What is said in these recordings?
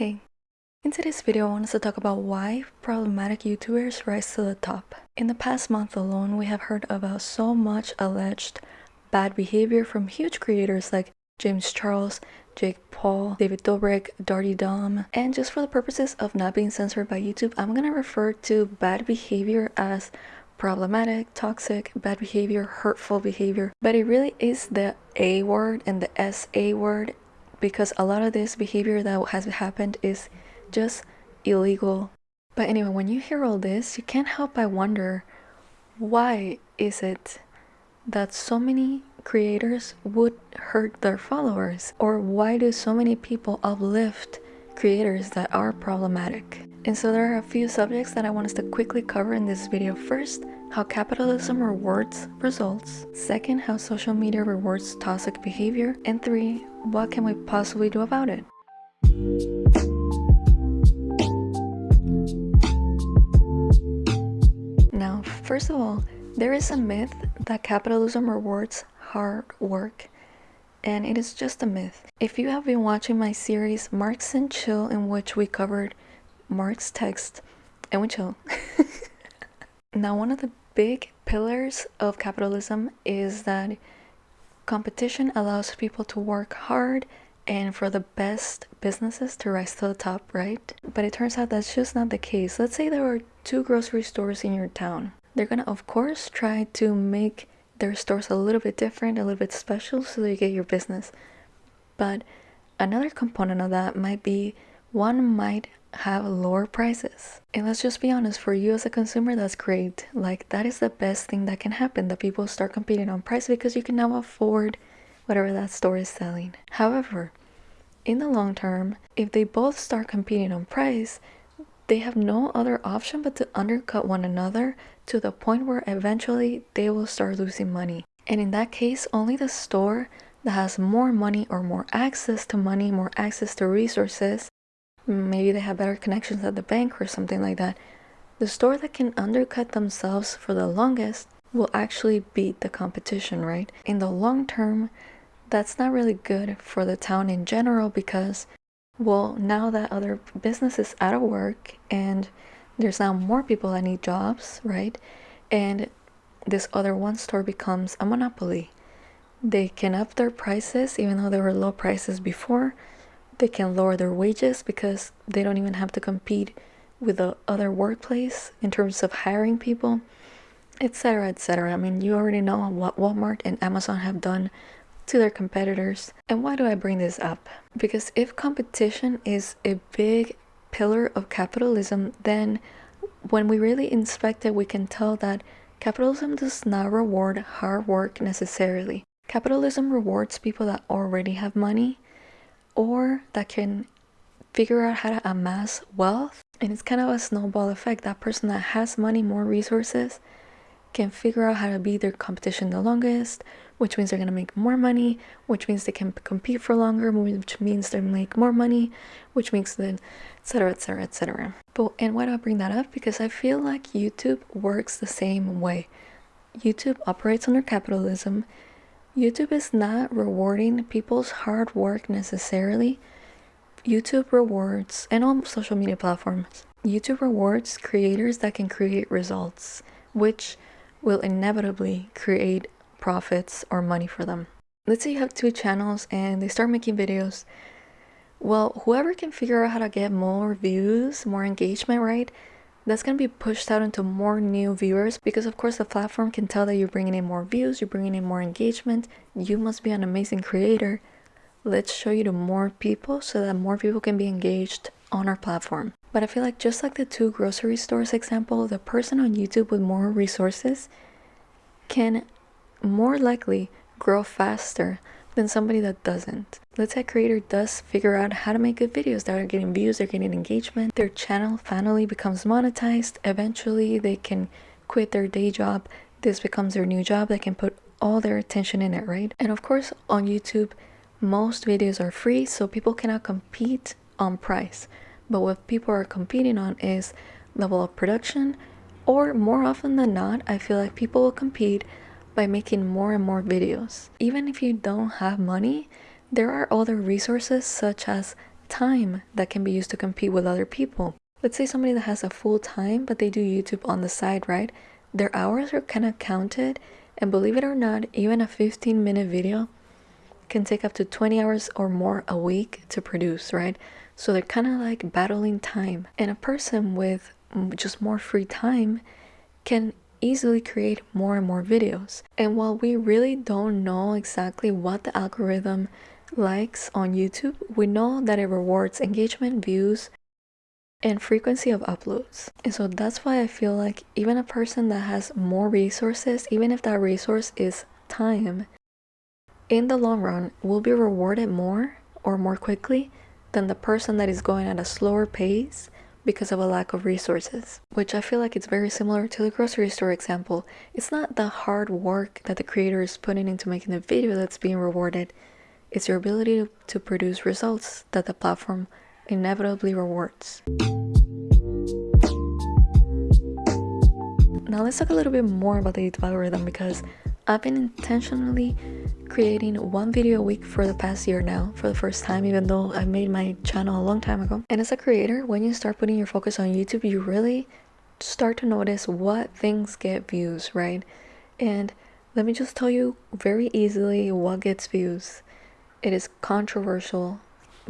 Hey, in today's video I wanted to talk about why problematic YouTubers rise to the top. In the past month alone, we have heard about so much alleged bad behavior from huge creators like James Charles, Jake Paul, David Dobrik, Durte Dom, and just for the purposes of not being censored by YouTube, I'm gonna refer to bad behavior as problematic, toxic, bad behavior, hurtful behavior, but it really is the A word and the SA word because a lot of this behavior that has happened is just illegal. But anyway, when you hear all this, you can't help but wonder why is it that so many creators would hurt their followers? Or why do so many people uplift creators that are problematic? And so there are a few subjects that I want us to quickly cover in this video. First, how capitalism rewards results. Second, how social media rewards toxic behavior. And three, what can we possibly do about it? Now, first of all, there is a myth that capitalism rewards hard work. And it is just a myth. If you have been watching my series Marx and Chill in which we covered Marx text and we chill. now one of the big pillars of capitalism is that competition allows people to work hard and for the best businesses to rise to the top, right? But it turns out that's just not the case. Let's say there are two grocery stores in your town. They're gonna, of course, try to make their stores a little bit different, a little bit special so that you get your business. But another component of that might be one might have lower prices. And let's just be honest, for you as a consumer, that's great. Like, that is the best thing that can happen that people start competing on price because you can now afford whatever that store is selling. However, in the long term, if they both start competing on price, they have no other option but to undercut one another to the point where eventually they will start losing money. And in that case, only the store that has more money or more access to money, more access to resources, maybe they have better connections at the bank or something like that. The store that can undercut themselves for the longest will actually beat the competition, right? In the long term, that's not really good for the town in general because, well, now that other business is out of work and there's now more people that need jobs, right? And this other one store becomes a monopoly. They can up their prices even though they were low prices before they can lower their wages because they don't even have to compete with the other workplace in terms of hiring people, etc. etc. I mean, you already know what Walmart and Amazon have done to their competitors. And why do I bring this up? Because if competition is a big pillar of capitalism, then when we really inspect it, we can tell that capitalism does not reward hard work necessarily. Capitalism rewards people that already have money or that can figure out how to amass wealth. And it's kind of a snowball effect. That person that has money, more resources, can figure out how to beat their competition the longest, which means they're going to make more money, which means they can compete for longer, which means they make more money, which makes then etc etc etc. But and why do I bring that up? Because I feel like YouTube works the same way. YouTube operates under capitalism YouTube is not rewarding people's hard work necessarily. YouTube rewards, and all social media platforms, YouTube rewards creators that can create results, which will inevitably create profits or money for them. Let's say you have two channels and they start making videos. Well, whoever can figure out how to get more views, more engagement, right? That's going to be pushed out into more new viewers because of course the platform can tell that you're bringing in more views, you're bringing in more engagement, you must be an amazing creator. Let's show you to more people so that more people can be engaged on our platform. But I feel like just like the two grocery stores example, the person on YouTube with more resources can more likely grow faster than somebody that doesn't. Let's say a creator does figure out how to make good videos that are getting views, they're getting engagement, their channel finally becomes monetized, eventually they can quit their day job, this becomes their new job, they can put all their attention in it, right? And of course on YouTube, most videos are free, so people cannot compete on price. But what people are competing on is level of production, or more often than not, I feel like people will compete by making more and more videos. Even if you don't have money, there are other resources such as time that can be used to compete with other people. Let's say somebody that has a full time, but they do YouTube on the side, right? Their hours are kind of counted, and believe it or not, even a 15 minute video can take up to 20 hours or more a week to produce, right? So they're kind of like battling time. And a person with just more free time can easily create more and more videos. And while we really don't know exactly what the algorithm likes on YouTube, we know that it rewards engagement, views, and frequency of uploads. And so that's why I feel like even a person that has more resources, even if that resource is time, in the long run will be rewarded more or more quickly than the person that is going at a slower pace because of a lack of resources, which I feel like it's very similar to the grocery store example. It's not the hard work that the creator is putting into making the video that's being rewarded, it's your ability to, produce results that the platform inevitably rewards. Now let's talk a little bit more about the YouTube algorithm because I've been intentionally creating one video a week for the past year now for the first time even though I made my channel a long time ago. And as a creator, when you start putting your focus on YouTube, you really start to notice what things get views, right? And let me just tell you very easily what gets views. It is controversial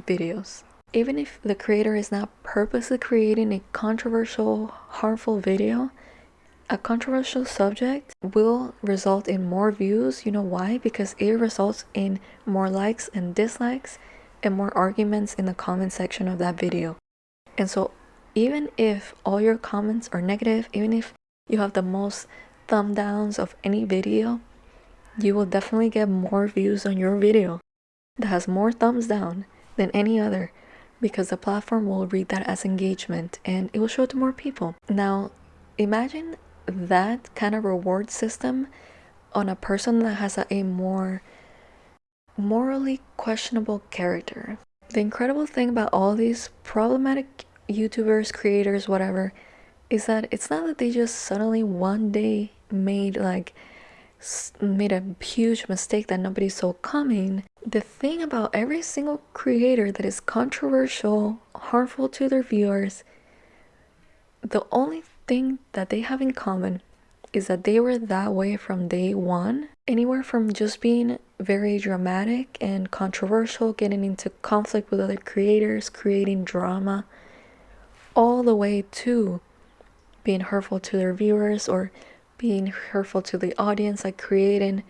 videos. Even if the creator is not purposely creating a controversial, harmful video, a controversial subject will result in more views. You know why? Because it results in more likes and dislikes and more arguments in the comment section of that video. And so even if all your comments are negative, even if you have the most thumb downs of any video, you will definitely get more views on your video that has more thumbs down than any other because the platform will read that as engagement and it will show it to more people. Now, imagine that kind of reward system on a person that has a, more morally questionable character. The incredible thing about all these problematic YouTubers, creators, whatever, is that it's not that they just suddenly one day made like made a huge mistake that nobody saw coming. The thing about every single creator that is controversial, harmful to their viewers, the only thing that they have in common is that they were that way from day one. Anywhere from just being very dramatic and controversial, getting into conflict with other creators, creating drama, all the way to being hurtful to their viewers or being hurtful to the audience, like creating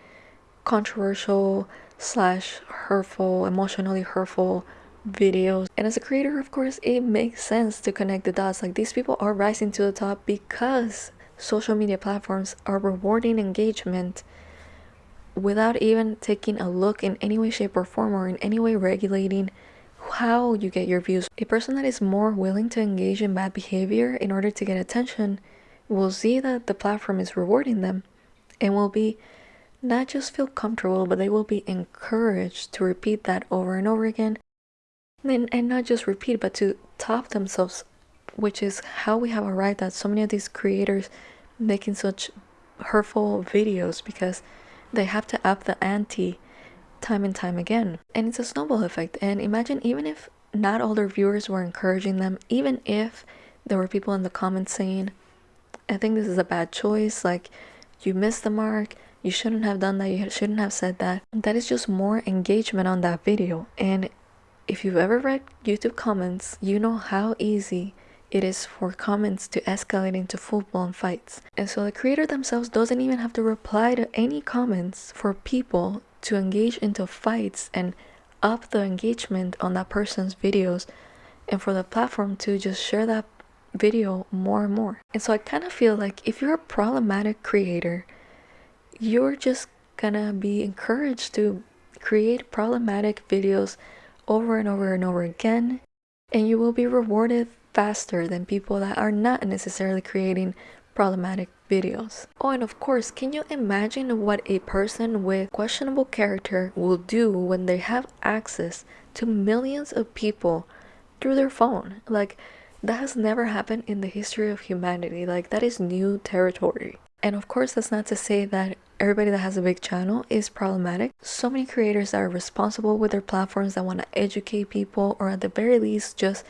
controversial slash hurtful, emotionally hurtful videos. And as a creator of course it makes sense to connect the dots. Like these people are rising to the top because social media platforms are rewarding engagement without even taking a look in any way shape or form or in any way regulating how you get your views. A person that is more willing to engage in bad behavior in order to get attention will see that the platform is rewarding them and will be not just feel comfortable but they will be encouraged to repeat that over and over again and, and not just repeat but to top themselves which is how we have arrived at so many of these creators making such hurtful videos because they have to up the ante time and time again. And it's a snowball effect. And imagine even if not all their viewers were encouraging them even if there were people in the comments saying i think this is a bad choice like you missed the mark you shouldn't have done that you shouldn't have said that. That is just more engagement on that video. And if you've ever read YouTube comments, you know how easy it is for comments to escalate into full-blown fights. And so the creator themselves doesn't even have to reply to any comments for people to engage into fights and up the engagement on that person's videos and for the platform to just share that video more and more. And so I kind of feel like if you're a problematic creator, you're just gonna be encouraged to create problematic videos over and over and over again, and you will be rewarded faster than people that are not necessarily creating problematic videos. Oh, and of course, can you imagine what a person with questionable character will do when they have access to millions of people through their phone? Like, that has never happened in the history of humanity. Like, that is new territory. And of course, that's not to say that everybody that has a big channel is problematic. So many creators that are responsible with their platforms that want to educate people or at the very least just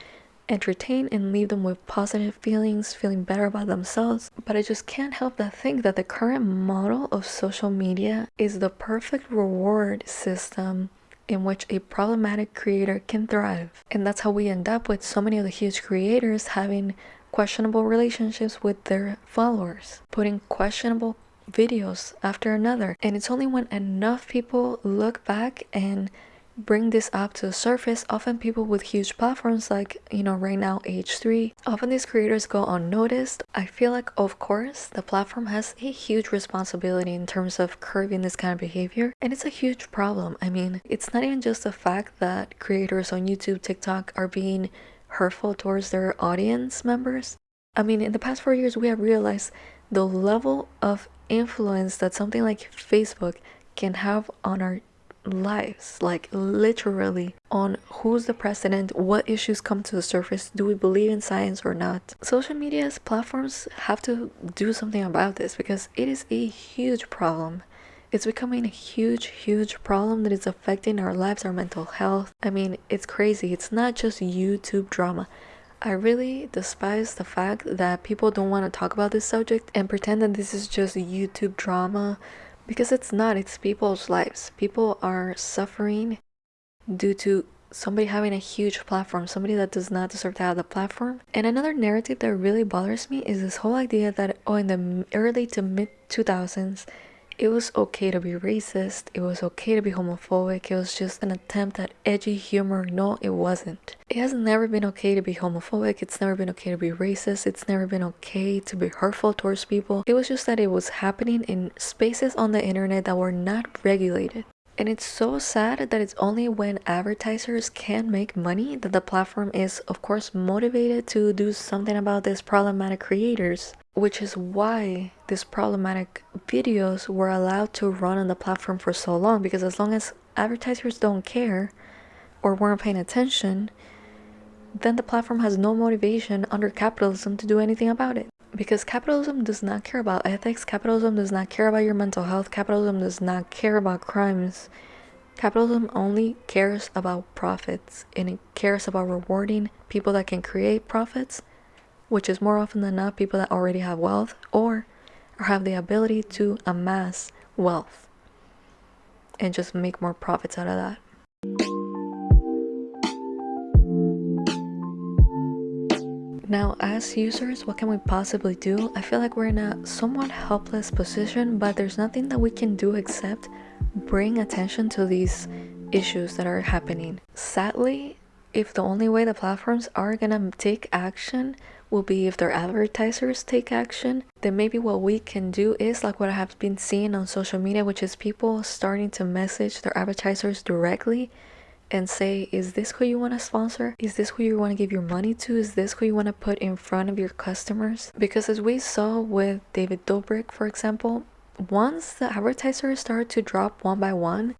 entertain and leave them with positive feelings, feeling better about themselves. But I just can't help but think that the current model of social media is the perfect reward system in which a problematic creator can thrive. And that's how we end up with so many of the huge creators having questionable relationships with their followers, putting questionable videos after another. And it's only when enough people look back and bring this up to the surface often people with huge platforms like you know right now h3 often these creators go unnoticed. I feel like of course the platform has a huge responsibility in terms of curbing this kind of behavior and it's a huge problem. I mean it's not even just the fact that creators on youtube tiktok are being hurtful towards their audience members. I mean in the past four years we have realized the level of influence that something like facebook can have on our lives like literally on who's the president what issues come to the surface do we believe in science or not? Social media's platforms have to do something about this because it is a huge problem. It's becoming a huge huge problem that is affecting our lives our mental health. I mean it's crazy. It's not just youtube drama I really despise the fact that people don't want to talk about this subject and pretend that this is just YouTube drama because it's not it's people's lives. People are suffering due to somebody having a huge platform somebody that does not deserve to have the platform. And another narrative that really bothers me is this whole idea that oh in the early to mid 2000s it was okay to be racist, it was okay to be homophobic, it was just an attempt at edgy humor. No, it wasn't. It has never been okay to be homophobic, it's never been okay to be racist, it's never been okay to be hurtful towards people. It was just that it was happening in spaces on the internet that were not regulated. And it's so sad that it's only when advertisers can make money that the platform is, of course, motivated to do something about these problematic creators which is why these problematic videos were allowed to run on the platform for so long. Because as long as advertisers don't care or weren't paying attention then the platform has no motivation under capitalism to do anything about it because capitalism does not care about ethics capitalism does not care about your mental health capitalism does not care about crimes capitalism only cares about profits and it cares about rewarding people that can create profits which is more often than not people that already have wealth or have the ability to amass wealth and just make more profits out of that. Now, as users, what can we possibly do? I feel like we're in a somewhat helpless position, but there's nothing that we can do except bring attention to these issues that are happening. Sadly, if the only way the platforms are gonna take action will be if their advertisers take action, then maybe what we can do is like what I have been seeing on social media, which is people starting to message their advertisers directly and say, is this who you want to sponsor? Is this who you want to give your money to? Is this who you want to put in front of your customers? Because as we saw with David Dobrik, for example, once the advertisers start to drop one by one,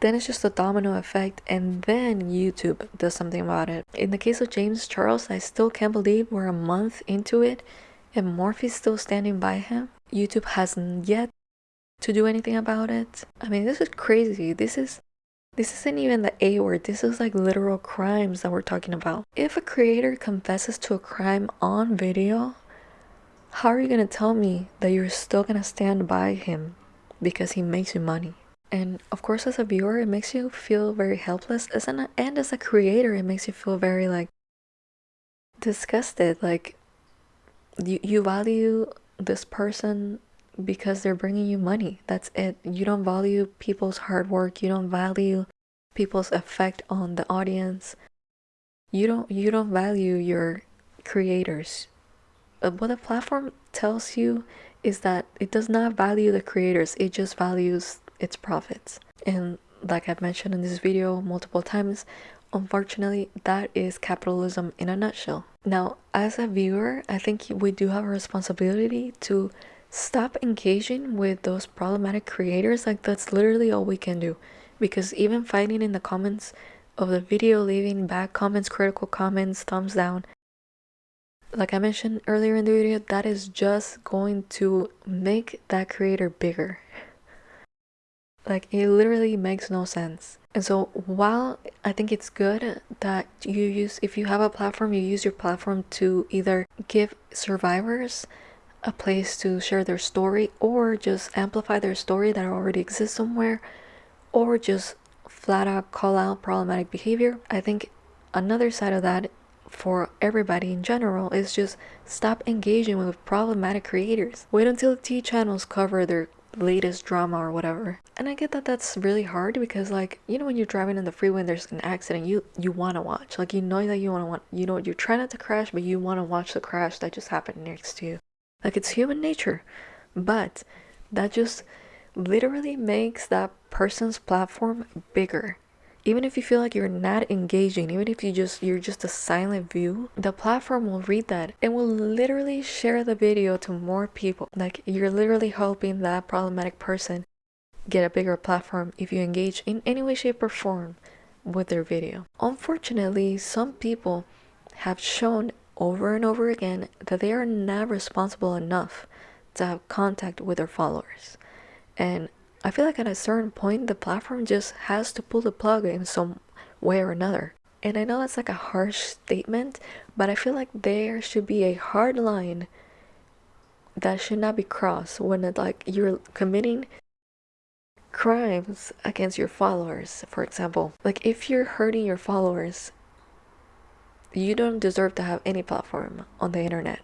then it's just a domino effect and then YouTube does something about it. In the case of James Charles, I still can't believe we're a month into it and Morphe's still standing by him. YouTube hasn't yet to do anything about it. I mean, this is crazy. This is this isn't even the A word. This is like literal crimes that we're talking about. If a creator confesses to a crime on video, how are you to tell me that you're still to stand by him because he makes you money? and of course as a viewer it makes you feel very helpless as an and as a creator it makes you feel very like disgusted like you, you value this person because they're bringing you money. That's it. You don't value people's hard work. You don't value people's effect on the audience. You don't you don't value your creators. Uh, what the platform tells you is that it does not value the creators. It just values its profits. And like I've mentioned in this video multiple times, unfortunately, that is capitalism in a nutshell. Now, as a viewer, I think we do have a responsibility to stop engaging with those problematic creators. Like, that's literally all we can do. Because even fighting in the comments of the video, leaving bad comments, critical comments, thumbs down, like I mentioned earlier in the video, that is just going to make that creator bigger. Like it literally makes no sense. And so while I think it's good that you use if you have a platform, you use your platform to either give survivors a place to share their story or just amplify their story that already exists somewhere or just flat out call out problematic behavior. I think another side of that for everybody in general is just stop engaging with problematic creators. Wait until tea channels cover their latest drama or whatever. And I get that that's really hard because like, you know when you're driving in the freeway and there's an accident, you you want to watch. Like you know that you want to want you know you're trying not to crash, but you want to watch the crash that just happened next to you. Like it's human nature. But that just literally makes that person's platform bigger. Even if you feel like you're not engaging even if you just you're just a silent view the platform will read that and will literally share the video to more people. Like you're literally helping that problematic person get a bigger platform if you engage in any way shape or form with their video. Unfortunately some people have shown over and over again that they are not responsible enough to have contact with their followers and I feel like at a certain point, the platform just has to pull the plug in some way or another. And I know that's like a harsh statement, but I feel like there should be a hard line that should not be crossed when it, like you're committing crimes against your followers, for example. Like if you're hurting your followers, you don't deserve to have any platform on the internet.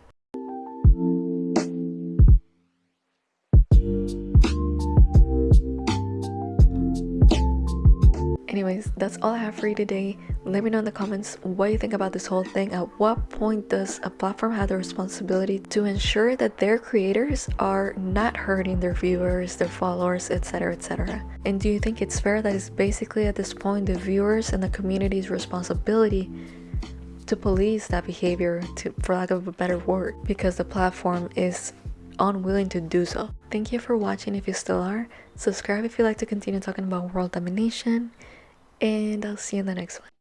anyways that's all i have for you today. Let me know in the comments what you think about this whole thing. At what point does a platform have the responsibility to ensure that their creators are not hurting their viewers their followers etc etc and do you think it's fair that it's basically at this point the viewers and the community's responsibility to police that behavior to for lack of a better word because the platform is unwilling to do so thank you for watching if you still are subscribe if you like to continue talking about world domination and I'll see you in the next one.